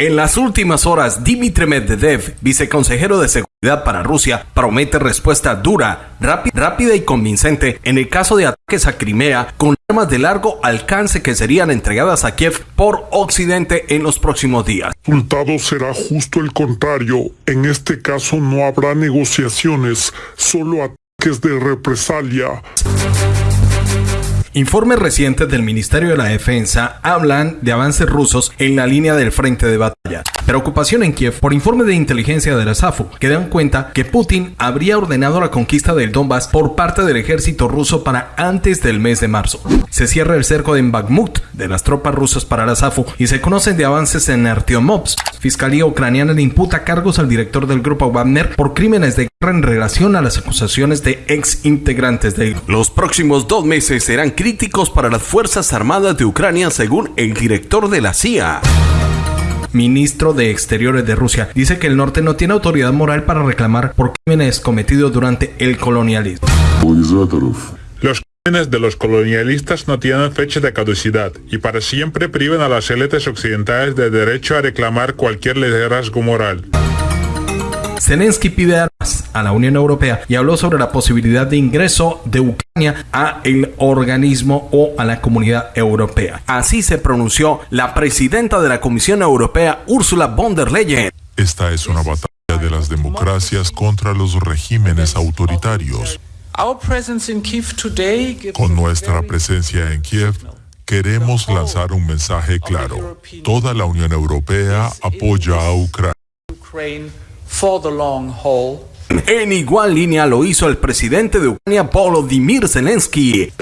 En las últimas horas, Dmitry Medvedev, viceconsejero de seguridad para Rusia, promete respuesta dura, rápida y convincente en el caso de ataques a Crimea con armas de largo alcance que serían entregadas a Kiev por Occidente en los próximos días. El resultado será justo el contrario. En este caso no habrá negociaciones, solo ataques de represalia. Informes recientes del Ministerio de la Defensa hablan de avances rusos en la línea del frente de batalla. Preocupación en Kiev por informes de inteligencia de la SAFU que dan cuenta que Putin habría ordenado la conquista del Donbass por parte del ejército ruso para antes del mes de marzo. Se cierra el cerco de Bakhmut de las tropas rusas para la SAFU y se conocen de avances en Artyomovsk. Fiscalía ucraniana le imputa cargos al director del grupo Wagner por crímenes de guerra en relación a las acusaciones de ex integrantes de los próximos dos meses serán críticos para las Fuerzas Armadas de Ucrania según el director de la CIA ministro de Exteriores de Rusia, dice que el norte no tiene autoridad moral para reclamar por crímenes cometidos durante el colonialismo. Los crímenes de los colonialistas no tienen fecha de caducidad y para siempre privan a las élites occidentales del derecho a reclamar cualquier liderazgo moral. Zelensky pide armas a la Unión Europea y habló sobre la posibilidad de ingreso de Ucrania a el organismo o a la comunidad europea. Así se pronunció la presidenta de la Comisión Europea, Ursula von der Leyen. Esta es una batalla de las democracias contra los regímenes autoritarios. Con nuestra presencia en Kiev, queremos lanzar un mensaje claro. Toda la Unión Europea apoya a Ucrania. En igual línea lo hizo el presidente de Ucrania, Volodymyr Zelensky.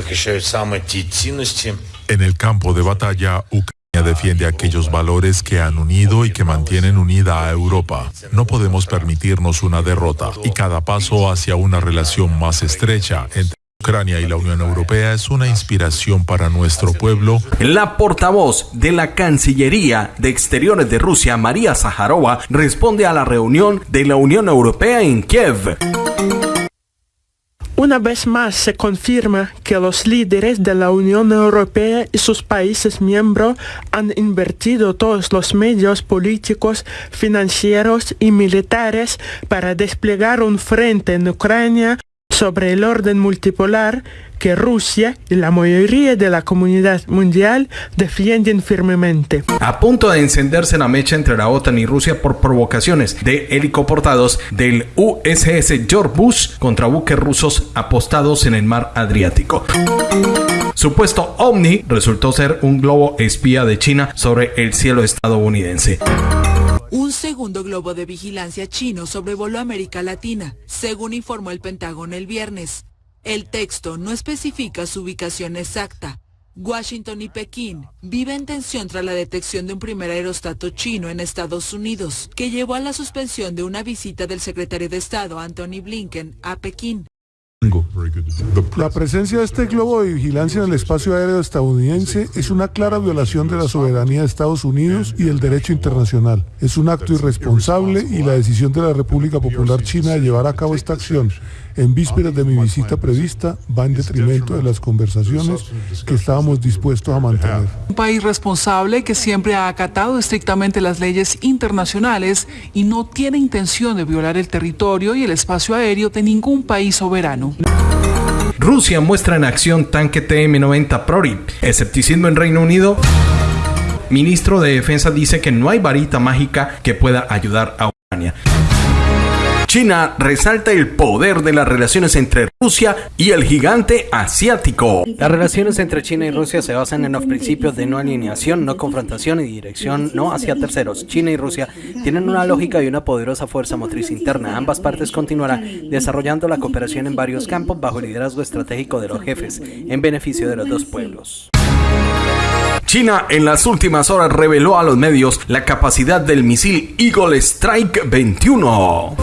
En el campo de batalla, Ucrania defiende aquellos valores que han unido y que mantienen unida a Europa. No podemos permitirnos una derrota y cada paso hacia una relación más estrecha entre Ucrania y la Unión Europea es una inspiración para nuestro pueblo. La portavoz de la Cancillería de Exteriores de Rusia, María Zaharova, responde a la reunión de la Unión Europea en Kiev. Una vez más se confirma que los líderes de la Unión Europea y sus países miembros han invertido todos los medios políticos, financieros y militares para desplegar un frente en Ucrania sobre el orden multipolar que Rusia y la mayoría de la comunidad mundial defienden firmemente. A punto de encenderse la mecha entre la OTAN y Rusia por provocaciones de helicoportados del USS George Bush contra buques rusos apostados en el mar Adriático. Supuesto OVNI resultó ser un globo espía de China sobre el cielo estadounidense. Un segundo globo de vigilancia chino sobrevoló América Latina, según informó el Pentágono el viernes. El texto no especifica su ubicación exacta. Washington y Pekín viven tensión tras la detección de un primer aerostato chino en Estados Unidos, que llevó a la suspensión de una visita del secretario de Estado Anthony Blinken a Pekín. La presencia de este globo de vigilancia en el espacio aéreo estadounidense es una clara violación de la soberanía de Estados Unidos y del derecho internacional. Es un acto irresponsable y la decisión de la República Popular China de llevar a cabo esta acción en vísperas de mi visita prevista va en detrimento de las conversaciones que estábamos dispuestos a mantener. Un país responsable que siempre ha acatado estrictamente las leyes internacionales y no tiene intención de violar el territorio y el espacio aéreo de ningún país soberano. Rusia muestra en acción tanque TM-90 Prorip. Escepticismo en Reino Unido. Ministro de Defensa dice que no hay varita mágica que pueda ayudar a. China resalta el poder de las relaciones entre Rusia y el gigante asiático. Las relaciones entre China y Rusia se basan en los principios de no alineación, no confrontación y dirección no hacia terceros. China y Rusia tienen una lógica y una poderosa fuerza motriz interna. Ambas partes continuarán desarrollando la cooperación en varios campos bajo el liderazgo estratégico de los jefes, en beneficio de los dos pueblos. China en las últimas horas reveló a los medios la capacidad del misil Eagle Strike 21.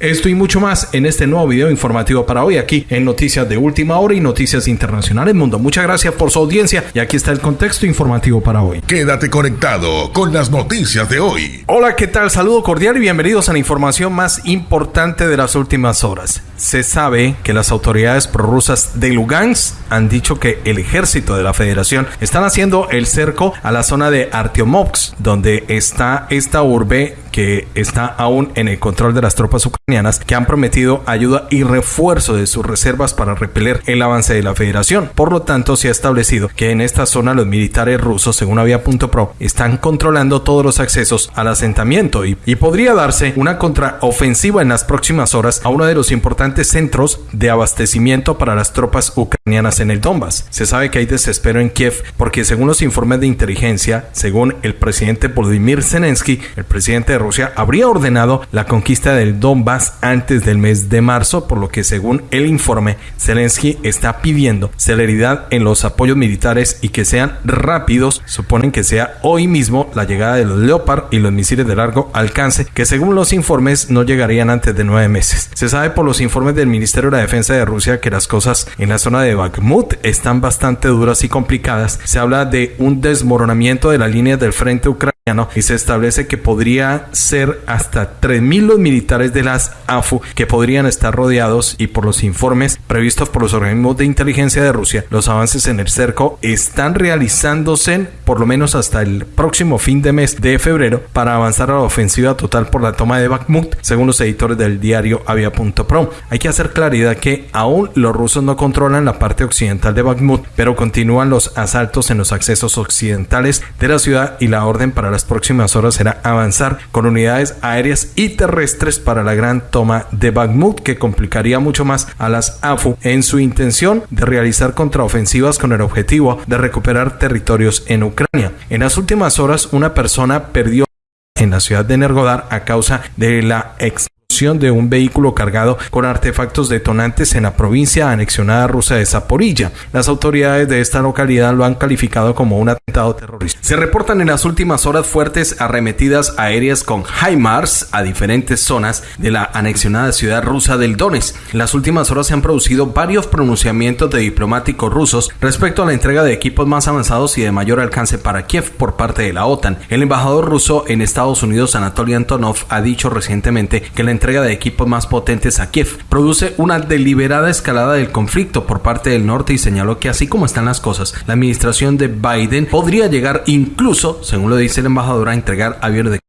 Esto y mucho más en este nuevo video informativo para hoy aquí en Noticias de Última Hora y Noticias Internacionales Mundo. Muchas gracias por su audiencia y aquí está el contexto informativo para hoy. Quédate conectado con las noticias de hoy. Hola, ¿qué tal? Saludo cordial y bienvenidos a la información más importante de las últimas horas. Se sabe que las autoridades prorrusas de Lugansk han dicho que el ejército de la federación están haciendo el cerco a la zona de Artyomovsk, donde está esta urbe que está aún en el control de las tropas ucranianas que han prometido ayuda y refuerzo de sus reservas para repeler el avance de la federación. Por lo tanto, se ha establecido que en esta zona los militares rusos, según Avia.pro, están controlando todos los accesos al asentamiento y, y podría darse una contraofensiva en las próximas horas a uno de los importantes centros de abastecimiento para las tropas ucranianas en el Donbass. Se sabe que hay desespero en Kiev porque según los informes de inteligencia, según el presidente Volodymyr Zelensky, el presidente de Rusia habría ordenado la conquista del Donbass antes del mes de marzo, por lo que según el informe, Zelensky está pidiendo celeridad en los apoyos militares y que sean rápidos. Suponen que sea hoy mismo la llegada de los Leopard y los misiles de largo alcance, que según los informes no llegarían antes de nueve meses. Se sabe por los informes del Ministerio de la Defensa de Rusia que las cosas en la zona de Bakhmut están bastante duras y complicadas. Se habla de un desmoronamiento de la línea del frente ucraniano y se establece que podría ser hasta 3.000 los militares de las AFU que podrían estar rodeados y por los informes previstos por los organismos de inteligencia de Rusia, los avances en el cerco están realizándose por lo menos hasta el próximo fin de mes de febrero para avanzar a la ofensiva total por la toma de Bakhmut, según los editores del diario Avia.pro. Hay que hacer claridad que aún los rusos no controlan la parte occidental de Bakhmut, pero continúan los asaltos en los accesos occidentales de la ciudad y la orden para las próximas horas será avanzar con unidades aéreas y terrestres para la gran toma de Bakhmut que complicaría mucho más a las AFU en su intención de realizar contraofensivas con el objetivo de recuperar territorios en Ucrania. En las últimas horas una persona perdió en la ciudad de Nergodar a causa de la ex de un vehículo cargado con artefactos detonantes en la provincia anexionada rusa de Zaporilla. Las autoridades de esta localidad lo han calificado como un atentado terrorista. Se reportan en las últimas horas fuertes arremetidas aéreas con HIMARS a diferentes zonas de la anexionada ciudad rusa del Donetsk. En las últimas horas se han producido varios pronunciamientos de diplomáticos rusos respecto a la entrega de equipos más avanzados y de mayor alcance para Kiev por parte de la OTAN. El embajador ruso en Estados Unidos, Anatoly Antonov, ha dicho recientemente que la entrega de equipos más potentes a Kiev. Produce una deliberada escalada del conflicto por parte del norte y señaló que así como están las cosas, la administración de Biden podría llegar incluso, según lo dice el embajador, a entregar aviones de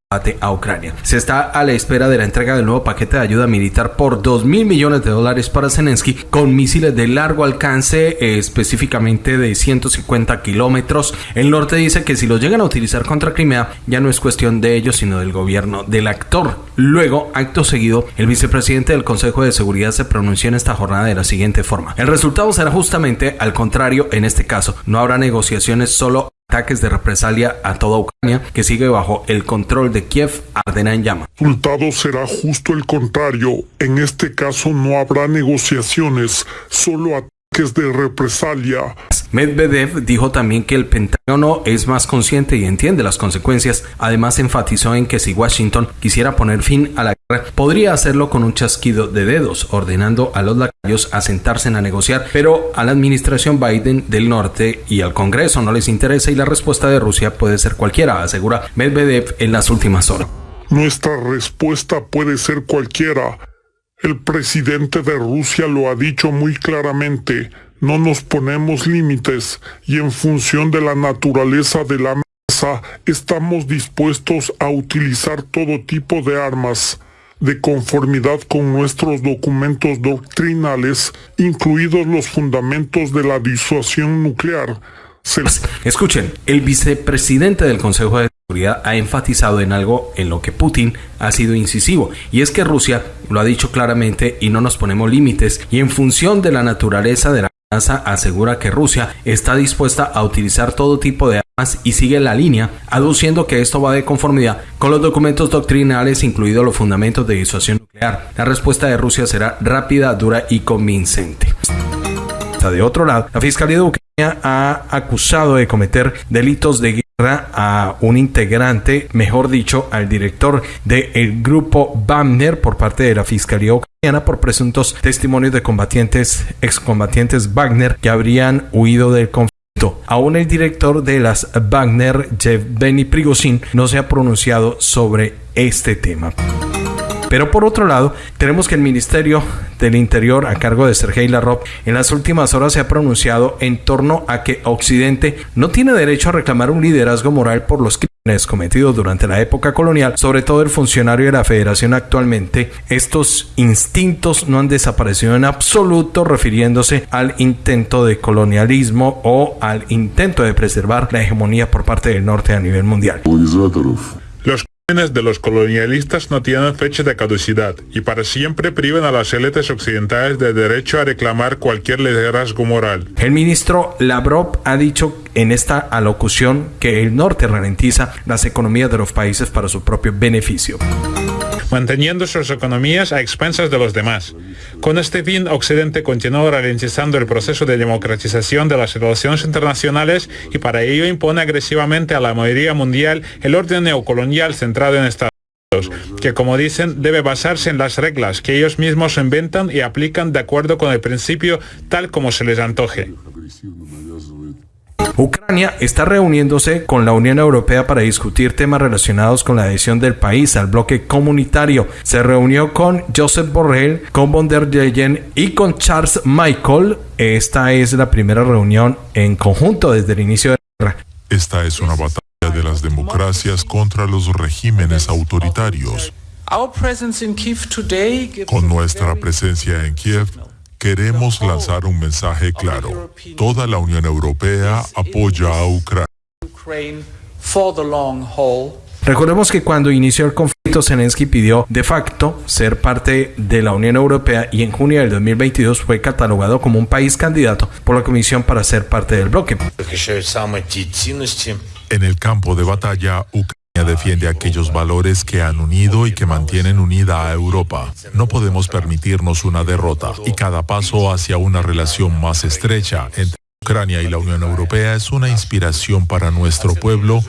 a Ucrania. Se está a la espera de la entrega del nuevo paquete de ayuda militar por 2 mil millones de dólares para Zelensky con misiles de largo alcance, específicamente de 150 kilómetros. El norte dice que si los llegan a utilizar contra Crimea, ya no es cuestión de ellos, sino del gobierno del actor. Luego, acto seguido, el vicepresidente del Consejo de Seguridad se pronunció en esta jornada de la siguiente forma. El resultado será justamente al contrario en este caso. No habrá negociaciones solo ataques de represalia a toda Ucrania que sigue bajo el control de Kiev ardena en llama. El resultado será justo el contrario. En este caso no habrá negociaciones, solo ataques de represalia. Medvedev dijo también que el Pentágono es más consciente y entiende las consecuencias. Además enfatizó en que si Washington quisiera poner fin a la guerra, podría hacerlo con un chasquido de dedos, ordenando a los lacayos a sentarse a negociar, pero a la administración Biden del norte y al Congreso no les interesa y la respuesta de Rusia puede ser cualquiera, asegura Medvedev en las últimas horas. Nuestra respuesta puede ser cualquiera. El presidente de Rusia lo ha dicho muy claramente no nos ponemos límites y en función de la naturaleza de la amenaza estamos dispuestos a utilizar todo tipo de armas de conformidad con nuestros documentos doctrinales, incluidos los fundamentos de la disuasión nuclear. Escuchen, el vicepresidente del Consejo de Ha enfatizado en algo en lo que Putin ha sido incisivo, y es que Rusia lo ha dicho claramente y no nos ponemos límites, y en función de la naturaleza de la asegura que Rusia está dispuesta a utilizar todo tipo de armas y sigue la línea, aduciendo que esto va de conformidad con los documentos doctrinales, incluidos los fundamentos de disuasión nuclear. La respuesta de Rusia será rápida, dura y convincente. De otro lado, la Fiscalía de Ucrania ha acusado de cometer delitos de guerra a un integrante, mejor dicho, al director del grupo Wagner por parte de la Fiscalía Ucraniana por presuntos testimonios de combatientes, excombatientes Wagner que habrían huido del conflicto. Aún el director de las Wagner, Benny Prigozhin, no se ha pronunciado sobre este tema. Pero por otro lado, tenemos que el Ministerio del Interior, a cargo de Sergei Lavrov, en las últimas horas se ha pronunciado en torno a que Occidente no tiene derecho a reclamar un liderazgo moral por los crímenes cometidos durante la época colonial, sobre todo el funcionario de la Federación actualmente. Estos instintos no han desaparecido en absoluto, refiriéndose al intento de colonialismo o al intento de preservar la hegemonía por parte del norte a nivel mundial. De los colonialistas no tienen fecha de caducidad y para siempre priven a las élites occidentales de derecho a reclamar cualquier liderazgo moral. El ministro Lavrov ha dicho en esta alocución que el norte ralentiza las economías de los países para su propio beneficio manteniendo sus economías a expensas de los demás. Con este fin, Occidente continúa ralentizando el proceso de democratización de las relaciones internacionales y para ello impone agresivamente a la mayoría mundial el orden neocolonial centrado en Estados Unidos, que como dicen debe basarse en las reglas que ellos mismos inventan y aplican de acuerdo con el principio tal como se les antoje. Ucrania está reuniéndose con la Unión Europea para discutir temas relacionados con la adhesión del país al bloque comunitario. Se reunió con Joseph Borrell, con von der Leyen y con Charles Michael. Esta es la primera reunión en conjunto desde el inicio de la guerra. Esta es una batalla de las democracias contra los regímenes autoritarios. Con nuestra presencia en Kiev, Queremos lanzar un mensaje claro. Toda la Unión Europea apoya a Ucrania. Recordemos que cuando inició el conflicto, Zelensky pidió de facto ser parte de la Unión Europea y en junio del 2022 fue catalogado como un país candidato por la Comisión para ser parte del bloque. En el campo de batalla, Ucrania defiende aquellos valores que han unido y que mantienen unida a Europa. No podemos permitirnos una derrota y cada paso hacia una relación más estrecha entre Ucrania y la Unión Europea es una inspiración para nuestro pueblo.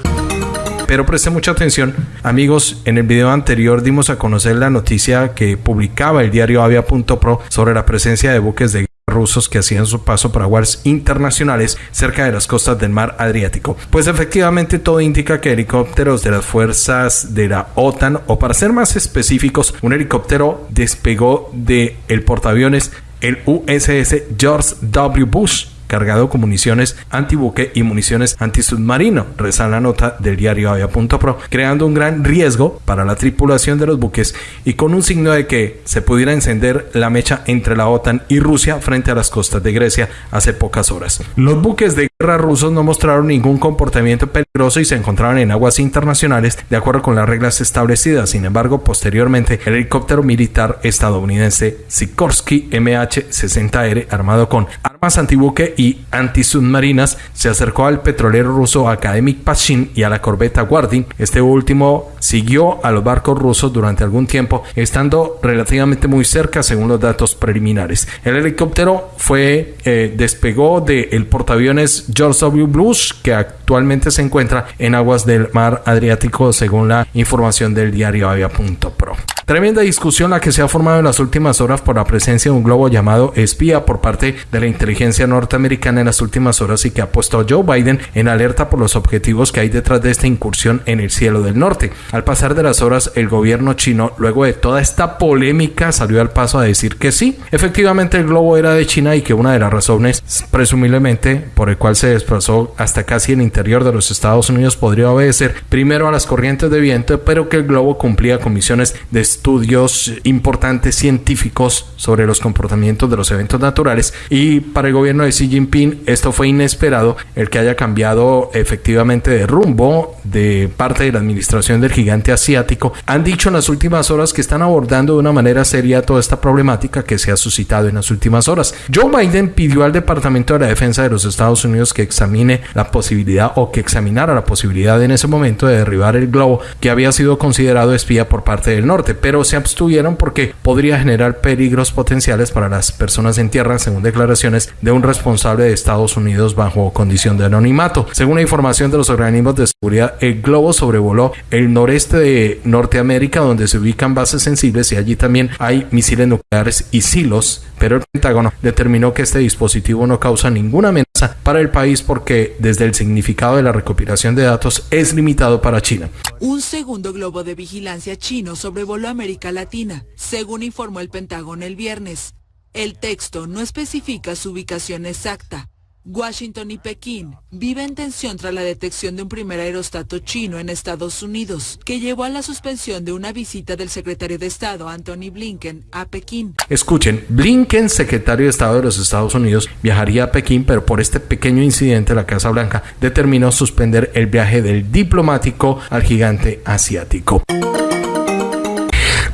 Pero preste mucha atención, amigos, en el video anterior dimos a conocer la noticia que publicaba el diario Avia.pro sobre la presencia de buques de rusos que hacían su paso por aguas internacionales cerca de las costas del mar Adriático. Pues efectivamente todo indica que helicópteros de las fuerzas de la OTAN o para ser más específicos, un helicóptero despegó de portaaviones el USS George W. Bush cargado con municiones antibuque y municiones antisubmarino, reza la nota del diario Avia.pro, creando un gran riesgo para la tripulación de los buques y con un signo de que se pudiera encender la mecha entre la OTAN y Rusia frente a las costas de Grecia hace pocas horas. Los buques de guerra rusos no mostraron ningún comportamiento peligroso y se encontraban en aguas internacionales de acuerdo con las reglas establecidas. Sin embargo, posteriormente, el helicóptero militar estadounidense Sikorsky MH-60R, armado con armas antibuque y antisubmarinas, se acercó al petrolero ruso Akademik Pashin y a la corbeta Guardin. Este último siguió a los barcos rusos durante algún tiempo, estando relativamente muy cerca según los datos preliminares. El helicóptero fue eh, despegó del portaaviones George W. Bush, que actualmente se encuentra en aguas del mar Adriático, según la información del diario Avia.pro. Tremenda discusión la que se ha formado en las últimas horas por la presencia de un globo llamado espía por parte de la inteligencia norteamericana en las últimas horas y que ha puesto a Joe Biden en alerta por los objetivos que hay detrás de esta incursión en el cielo del norte. Al pasar de las horas, el gobierno chino, luego de toda esta polémica, salió al paso a decir que sí, efectivamente el globo era de China y que una de las razones, presumiblemente, por el cual se desplazó hasta casi el interior de los Estados Unidos podría obedecer primero a las corrientes de viento, pero que el globo cumplía con misiones de estudios importantes científicos sobre los comportamientos de los eventos naturales y para el gobierno de Xi Jinping esto fue inesperado el que haya cambiado efectivamente de rumbo de parte de la administración del gigante asiático han dicho en las últimas horas que están abordando de una manera seria toda esta problemática que se ha suscitado en las últimas horas. Joe Biden pidió al Departamento de la Defensa de los Estados Unidos que examine la posibilidad o que examinara la posibilidad en ese momento de derribar el globo que había sido considerado espía por parte del norte pero se abstuvieron porque podría generar peligros potenciales para las personas en tierra, según declaraciones de un responsable de Estados Unidos bajo condición de anonimato. Según la información de los organismos de seguridad, el globo sobrevoló el noreste de Norteamérica, donde se ubican bases sensibles y allí también hay misiles nucleares y silos, pero el Pentágono determinó que este dispositivo no causa ninguna amenaza para el país porque desde el significado de la recopilación de datos es limitado para China. Un segundo globo de vigilancia chino sobrevoló América Latina, según informó el Pentágono el viernes. El texto no especifica su ubicación exacta, Washington y Pekín viven tensión tras la detección de un primer aerostato chino en Estados Unidos, que llevó a la suspensión de una visita del secretario de Estado Anthony Blinken a Pekín. Escuchen, Blinken, secretario de Estado de los Estados Unidos, viajaría a Pekín, pero por este pequeño incidente la Casa Blanca determinó suspender el viaje del diplomático al gigante asiático.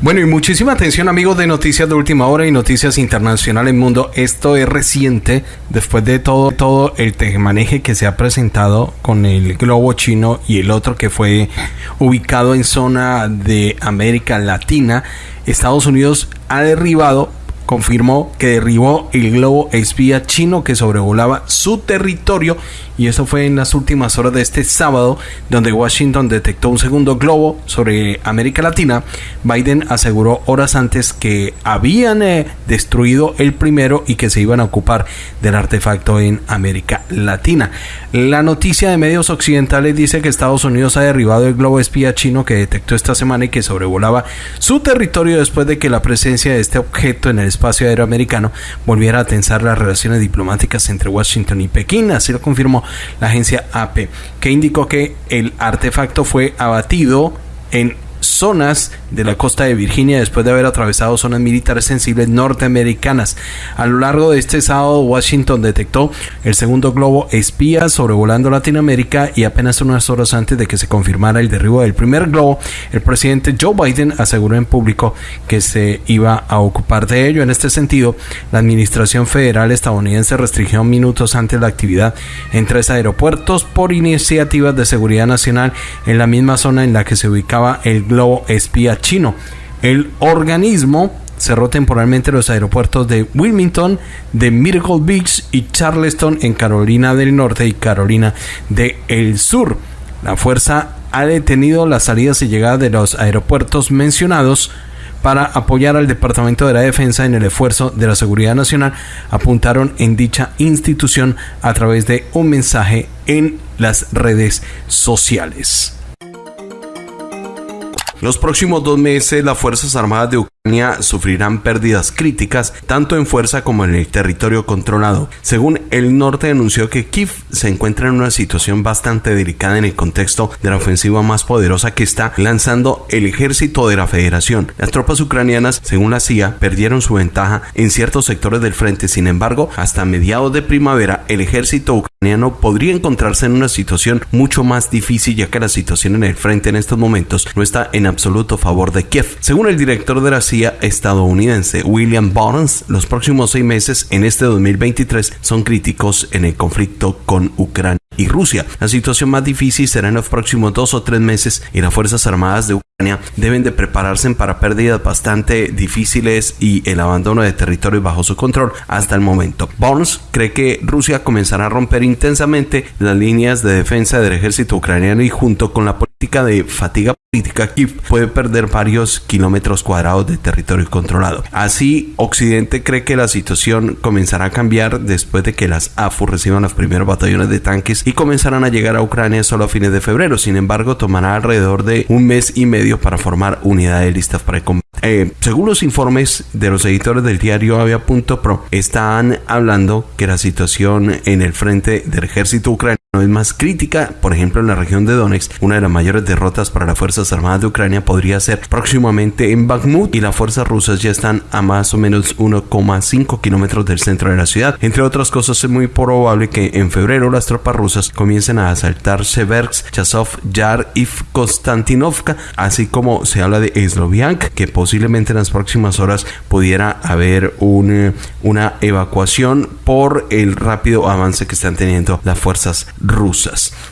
Bueno, y muchísima atención amigos de Noticias de Última Hora y Noticias Internacionales Mundo. Esto es reciente, después de todo, todo el tejemaneje que se ha presentado con el globo chino y el otro que fue ubicado en zona de América Latina. Estados Unidos ha derribado confirmó que derribó el globo espía chino que sobrevolaba su territorio y eso fue en las últimas horas de este sábado donde Washington detectó un segundo globo sobre América Latina. Biden aseguró horas antes que habían eh, destruido el primero y que se iban a ocupar del artefacto en América Latina. La noticia de medios occidentales dice que Estados Unidos ha derribado el globo espía chino que detectó esta semana y que sobrevolaba su territorio después de que la presencia de este objeto en el espacio aéreo americano volviera a tensar las relaciones diplomáticas entre Washington y Pekín. Así lo confirmó la agencia AP, que indicó que el artefacto fue abatido en zonas de la costa de Virginia después de haber atravesado zonas militares sensibles norteamericanas. A lo largo de este sábado, Washington detectó el segundo globo espía sobrevolando Latinoamérica y apenas unas horas antes de que se confirmara el derribo del primer globo, el presidente Joe Biden aseguró en público que se iba a ocupar de ello. En este sentido, la administración federal estadounidense restringió minutos antes la actividad en tres aeropuertos por iniciativas de seguridad nacional en la misma zona en la que se ubicaba el globo espía chino. El organismo cerró temporalmente los aeropuertos de Wilmington, de Miracle Beach y Charleston en Carolina del Norte y Carolina del Sur. La fuerza ha detenido las salidas y llegadas de los aeropuertos mencionados para apoyar al Departamento de la Defensa en el esfuerzo de la seguridad nacional, apuntaron en dicha institución a través de un mensaje en las redes sociales. Los próximos dos meses las Fuerzas Armadas de Ucrania sufrirán pérdidas críticas tanto en fuerza como en el territorio controlado. Según el norte anunció que Kiev se encuentra en una situación bastante delicada en el contexto de la ofensiva más poderosa que está lanzando el ejército de la federación. Las tropas ucranianas, según la CIA, perdieron su ventaja en ciertos sectores del frente. Sin embargo, hasta mediados de primavera el ejército ucraniano podría encontrarse en una situación mucho más difícil ya que la situación en el frente en estos momentos no está en absoluto favor de Kiev. Según el director de la CIA estadounidense William Barnes, los próximos seis meses en este 2023 son críticos en el conflicto con Ucrania y Rusia. La situación más difícil será en los próximos dos o tres meses y las Fuerzas Armadas de Ucrania deben de prepararse para pérdidas bastante difíciles y el abandono de territorios bajo su control hasta el momento. Barnes cree que Rusia comenzará a romper intensamente las líneas de defensa del ejército ucraniano y junto con la política de fatiga política Kiev puede perder varios kilómetros cuadrados de territorio controlado. Así, Occidente cree que la situación comenzará a cambiar después de que las AFU reciban los primeros batallones de tanques y comenzarán a llegar a Ucrania solo a fines de febrero. Sin embargo, tomará alrededor de un mes y medio para formar unidades listas para el combate. Eh, según los informes de los editores del diario Avia.pro, están hablando que la situación en el frente del ejército ucraniano es más crítica, por ejemplo en la región de Donetsk, una de las mayores derrotas para las Fuerzas Armadas de Ucrania podría ser próximamente en Bakhmut y las fuerzas rusas ya están a más o menos 1,5 kilómetros del centro de la ciudad. Entre otras cosas es muy probable que en febrero las tropas rusas comiencen a asaltar Seversk, Chasov, Yar y Konstantinovka, así como se habla de Sloviansk, que posiblemente en las próximas horas pudiera haber un, una evacuación por el rápido avance que están teniendo las fuerzas rusas,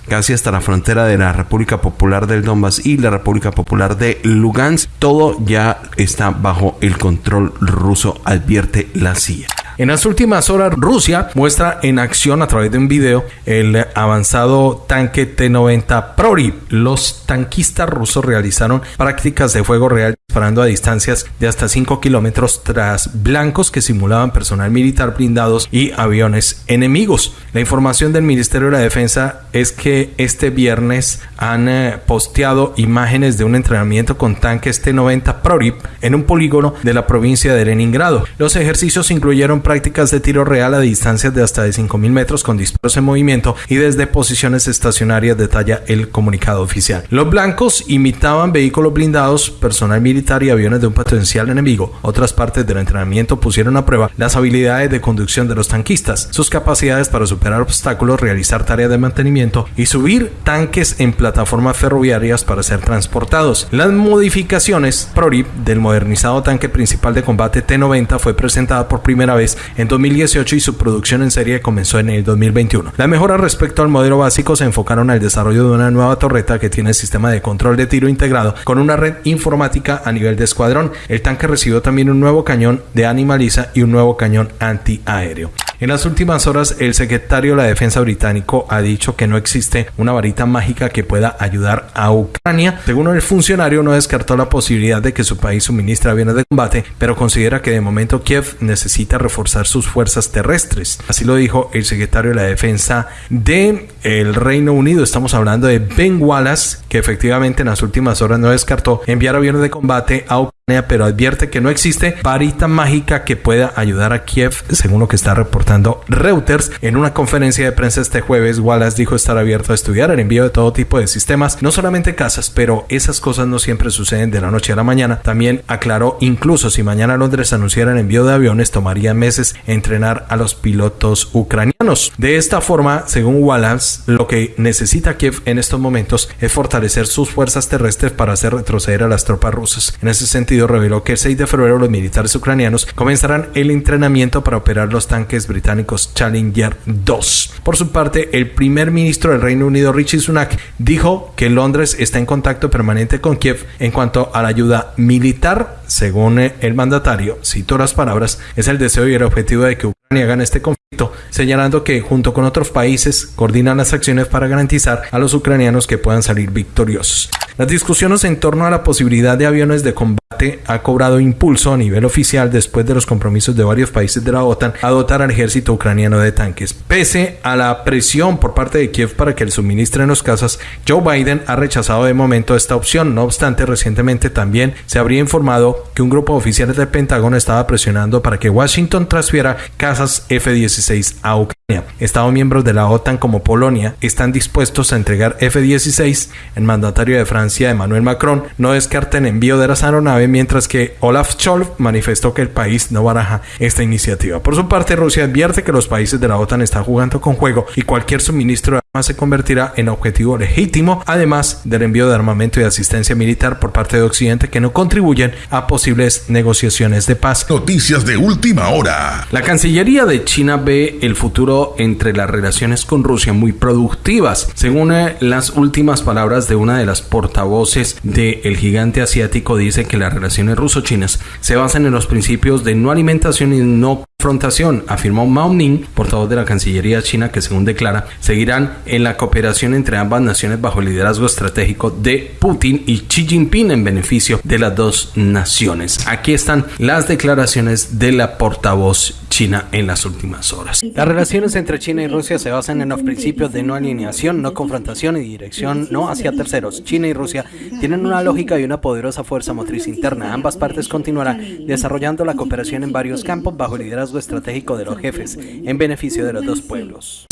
casi hasta la frontera de la República Popular del Donbass y la República Popular de Lugansk. Todo ya está bajo el control ruso, advierte la CIA. En las últimas horas, Rusia muestra en acción a través de un video el avanzado tanque T-90 Prorip. Los tanquistas rusos realizaron prácticas de fuego real disparando a distancias de hasta 5 kilómetros tras blancos que simulaban personal militar blindados y aviones enemigos. La información del Ministerio de la Defensa es que este viernes han eh, posteado imágenes de un entrenamiento con tanques T-90 Prorip en un polígono de la provincia de Leningrado. Los ejercicios incluyeron prácticas de tiro real a distancias de hasta de 5.000 metros con disparos en movimiento y desde posiciones estacionarias, detalla el comunicado oficial. Los blancos imitaban vehículos blindados, personal militar y aviones de un potencial enemigo. Otras partes del entrenamiento pusieron a prueba las habilidades de conducción de los tanquistas, sus capacidades para superar obstáculos, realizar tareas de mantenimiento y subir tanques en plataformas ferroviarias para ser transportados. Las modificaciones ProRip del modernizado tanque principal de combate T-90 fue presentada por primera vez en 2018 y su producción en serie comenzó en el 2021. La mejora respecto al modelo básico se enfocaron al desarrollo de una nueva torreta que tiene sistema de control de tiro integrado con una red informática a nivel de escuadrón. El tanque recibió también un nuevo cañón de animaliza y un nuevo cañón antiaéreo. En las últimas horas, el secretario de la Defensa británico ha dicho que no existe una varita mágica que pueda ayudar a Ucrania. Según el funcionario, no descartó la posibilidad de que su país suministre aviones de combate, pero considera que de momento Kiev necesita reforzar sus fuerzas terrestres. Así lo dijo el secretario de la Defensa de el Reino Unido. Estamos hablando de Ben Wallace, que efectivamente en las últimas horas no descartó enviar aviones de combate a Ucrania pero advierte que no existe varita mágica que pueda ayudar a Kiev, según lo que está reportando Reuters. En una conferencia de prensa este jueves, Wallace dijo estar abierto a estudiar el envío de todo tipo de sistemas, no solamente casas, pero esas cosas no siempre suceden de la noche a la mañana. También aclaró, incluso si mañana Londres anunciara el envío de aviones, tomaría meses entrenar a los pilotos ucranianos. De esta forma, según Wallace, lo que necesita Kiev en estos momentos es fortalecer sus fuerzas terrestres para hacer retroceder a las tropas rusas. En ese sentido, reveló que el 6 de febrero los militares ucranianos comenzarán el entrenamiento para operar los tanques británicos Challenger 2. Por su parte, el primer ministro del Reino Unido, Richie Sunak, dijo que Londres está en contacto permanente con Kiev en cuanto a la ayuda militar. Según el mandatario, cito las palabras, es el deseo y el objetivo de que Ucrania gane este conflicto, señalando que junto con otros países coordinan las acciones para garantizar a los ucranianos que puedan salir victoriosos. Las discusiones en torno a la posibilidad de aviones de combate ha cobrado impulso a nivel oficial después de los compromisos de varios países de la OTAN a dotar al ejército ucraniano de tanques. Pese a la presión por parte de Kiev para que le suministren los casas, Joe Biden ha rechazado de momento esta opción. No obstante, recientemente también se habría informado que un grupo de oficiales del Pentágono estaba presionando para que Washington transfiera casas F-16 a Ucrania. Estados miembros de la OTAN como Polonia están dispuestos a entregar F-16. El mandatario de Francia, Emmanuel Macron, no descarta el envío de las aeronaves, mientras que Olaf Scholz manifestó que el país no baraja esta iniciativa. Por su parte, Rusia advierte que los países de la OTAN están jugando con juego y cualquier suministro se convertirá en objetivo legítimo, además del envío de armamento y asistencia militar por parte de Occidente que no contribuyen a posibles negociaciones de paz. Noticias de última hora. La Cancillería de China ve el futuro entre las relaciones con Rusia muy productivas. Según eh, las últimas palabras de una de las portavoces del gigante asiático, dice que las relaciones ruso-chinas se basan en los principios de no alimentación y no confrontación, afirmó Mao Ning, portavoz de la Cancillería china, que según declara, seguirán en la cooperación entre ambas naciones bajo el liderazgo estratégico de Putin y Xi Jinping en beneficio de las dos naciones. Aquí están las declaraciones de la portavoz china en las últimas horas. Las relaciones entre China y Rusia se basan en los principios de no alineación, no confrontación y dirección no hacia terceros. China y Rusia tienen una lógica y una poderosa fuerza motriz interna. Ambas partes continuarán desarrollando la cooperación en varios campos bajo el liderazgo estratégico de los jefes en beneficio de los dos pueblos.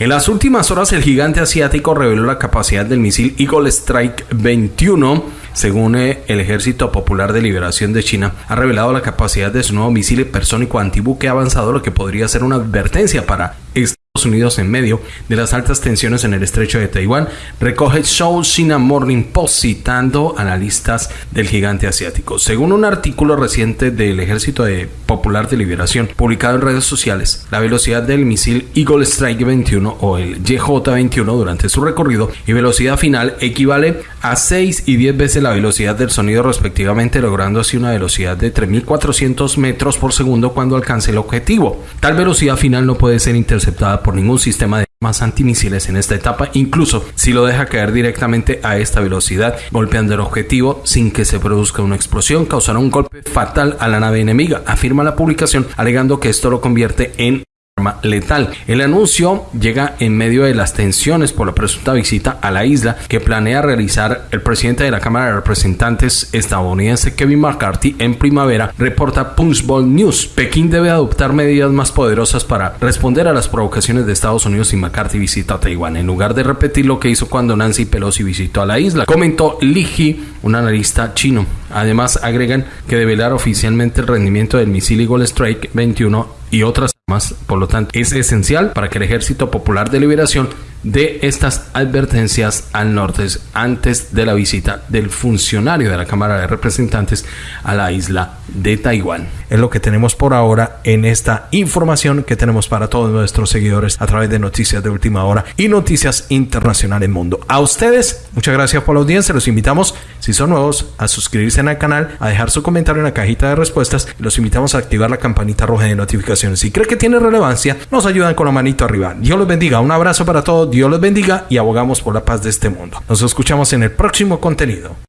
En las últimas horas, el gigante asiático reveló la capacidad del misil Eagle Strike 21. Según eh, el Ejército Popular de Liberación de China, ha revelado la capacidad de su nuevo misil hipersónico antibuque avanzado, lo que podría ser una advertencia para Unidos en medio de las altas tensiones en el estrecho de Taiwán, recoge South China Morning Post citando analistas del gigante asiático. Según un artículo reciente del Ejército de Popular de Liberación publicado en redes sociales, la velocidad del misil Eagle Strike 21 o el YJ-21 durante su recorrido y velocidad final equivale a 6 y 10 veces la velocidad del sonido respectivamente, logrando así una velocidad de 3.400 metros por segundo cuando alcance el objetivo. Tal velocidad final no puede ser interceptada por ningún sistema de más antimisiles en esta etapa, incluso si lo deja caer directamente a esta velocidad, golpeando el objetivo sin que se produzca una explosión, causará un golpe fatal a la nave enemiga, afirma la publicación, alegando que esto lo convierte en letal. El anuncio llega en medio de las tensiones por la presunta visita a la isla que planea realizar el presidente de la Cámara de Representantes estadounidense Kevin McCarthy en primavera, reporta Punchbowl News. Pekín debe adoptar medidas más poderosas para responder a las provocaciones de Estados Unidos si McCarthy visita a Taiwán, en lugar de repetir lo que hizo cuando Nancy Pelosi visitó a la isla, comentó Li He, un analista chino. Además, agregan que develar oficialmente el rendimiento del misil Eagle Strike 21 y otras más. Por lo tanto, es esencial para que el Ejército Popular de Liberación de estas advertencias al norte antes de la visita del funcionario de la Cámara de Representantes a la isla de Taiwán. Es lo que tenemos por ahora en esta información que tenemos para todos nuestros seguidores a través de Noticias de Última Hora y Noticias Internacionales Mundo. A ustedes, muchas gracias por la audiencia. Los invitamos, si son nuevos, a suscribirse al canal, a dejar su comentario en la cajita de respuestas. Los invitamos a activar la campanita roja de notificaciones. Si cree que tiene relevancia, nos ayudan con la manito arriba. Dios los bendiga. Un abrazo para todos. Dios los bendiga y abogamos por la paz de este mundo. Nos escuchamos en el próximo contenido.